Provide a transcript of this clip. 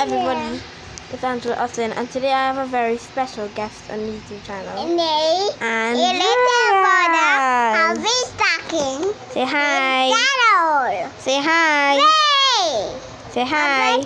everybody? It's Angela Austin, and today I have a very special guest on the YouTube channel. Me, And little brother, I'll be talking. Say hi. Say hi. Hey. Say hi. I'm